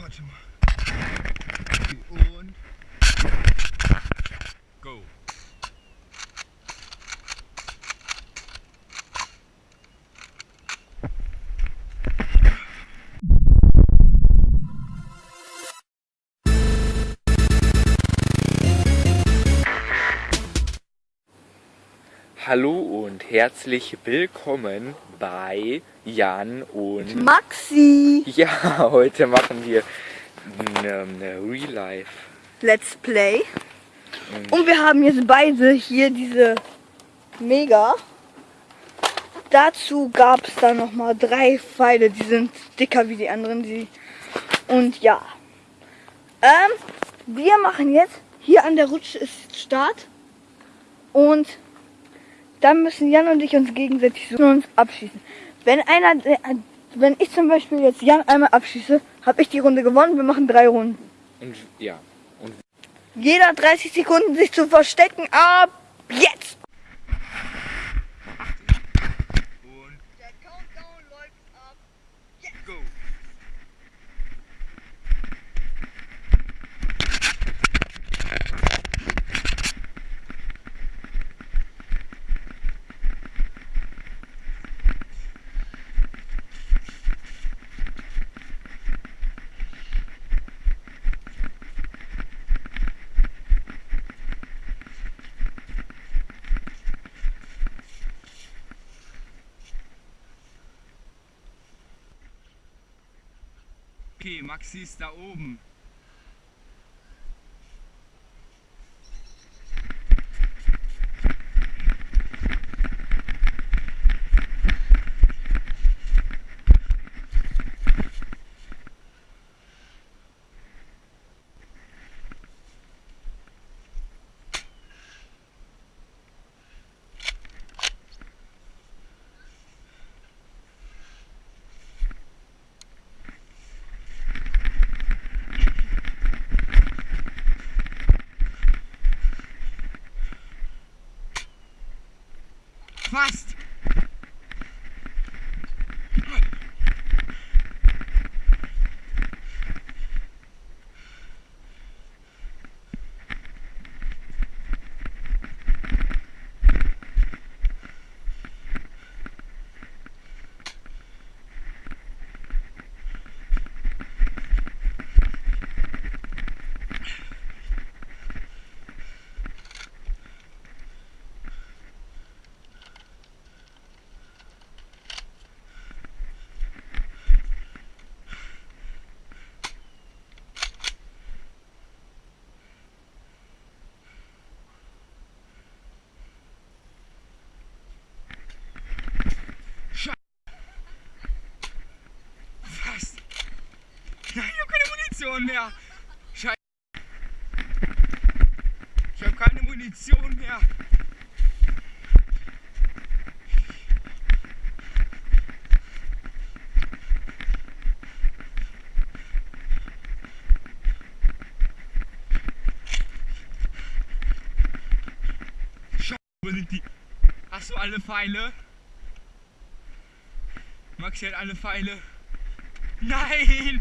Warte mal. Und. Go. Hallo und herzlich willkommen bei Jan und Maxi. Ja, heute machen wir eine, eine Real Life. Let's Play. Und Und wir haben jetzt beide hier diese Mega. Dazu gab es dann noch mal drei Pfeile, die sind dicker wie die anderen. Die und ja, ähm, wir machen jetzt hier an der Rutsche ist Start und dann müssen Jan und ich uns gegenseitig suchen und uns abschießen. Wenn einer, wenn ich zum Beispiel jetzt Jan einmal abschieße, habe ich die Runde gewonnen. Wir machen drei Runden. Und ja, und Jeder hat 30 Sekunden sich zu verstecken. Ab jetzt! Und. Der Countdown läuft ab. Go. Okay, Maxi ist da oben. Fast. Fast. Nein, ich habe keine Munition mehr. Scheiße. Ich habe keine Munition mehr. Scheiße, wo sind die? Hast du alle Pfeile? Maxi hat alle Pfeile. Nein!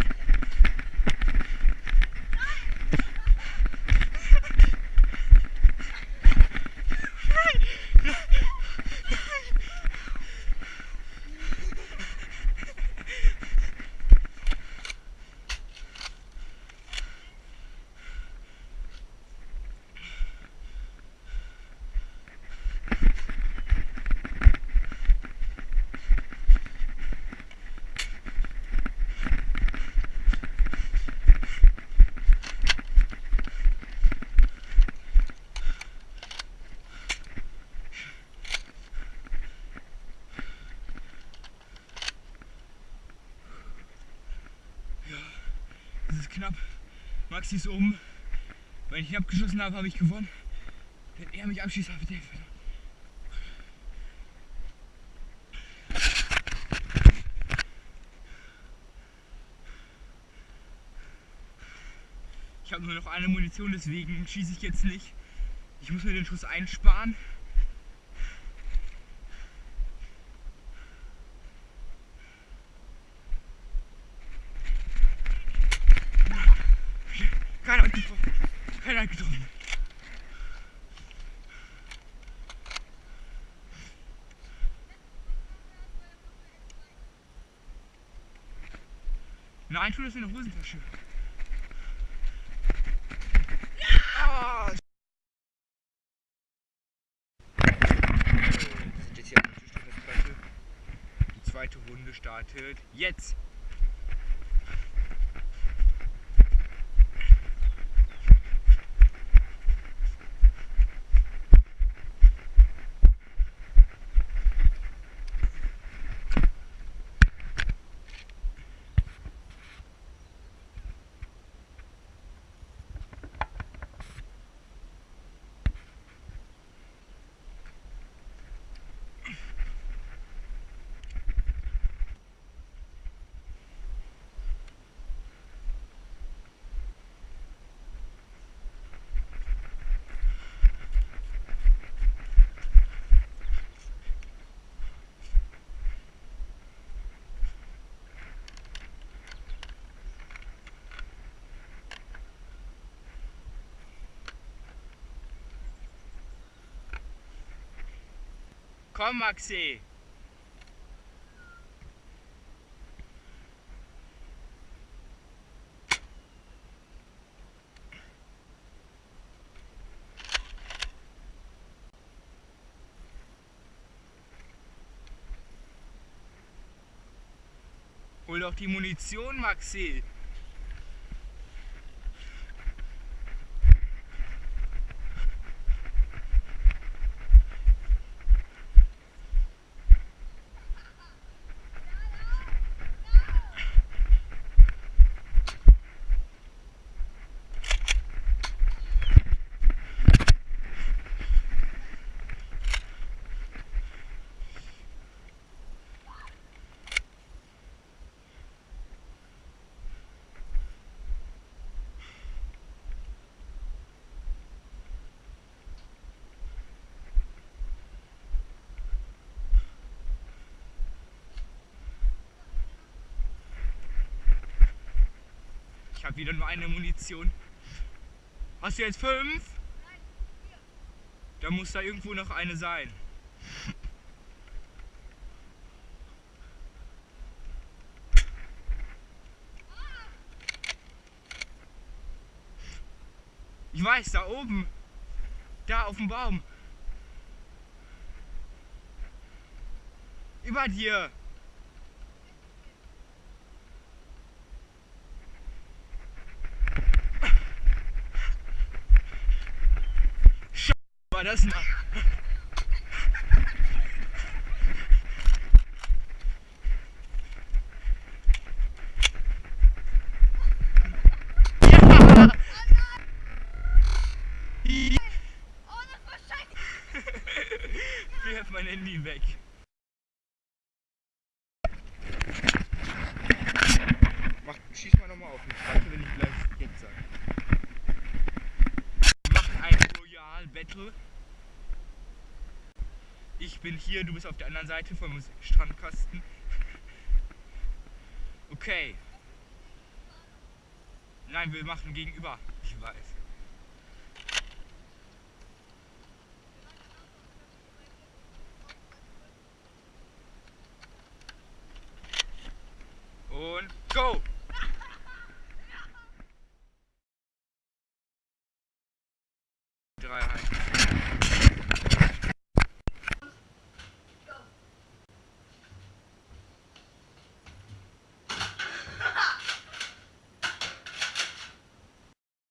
Das ist knapp. Maxi ist oben. Wenn ich ihn abgeschossen habe, habe ich gewonnen. Wenn er mich abschießt, habe ich den verloren. Ich habe nur noch eine Munition, deswegen schieße ich jetzt nicht. Ich muss mir den Schuss einsparen. Nein, tu das in der Hosentasche. Wir sind jetzt hier auf der. Die zweite Runde startet jetzt. Komm, Maxi. Hol doch die Munition, Maxi. Ich habe wieder nur eine Munition. Hast du jetzt fünf? Da muss da irgendwo noch eine sein. Ich weiß, da oben. Da auf dem Baum. Über dir. War das? Ja! Wirf mein Handy weg. Mach, schieß mal nochmal auf mich. Warte, wenn ich gleich jetzt sage. Wir machen ein Royal Battle. Ich bin hier, du bist auf der anderen Seite vom Strandkasten. Okay. Nein, wir machen gegenüber. Ich weiß. Und go!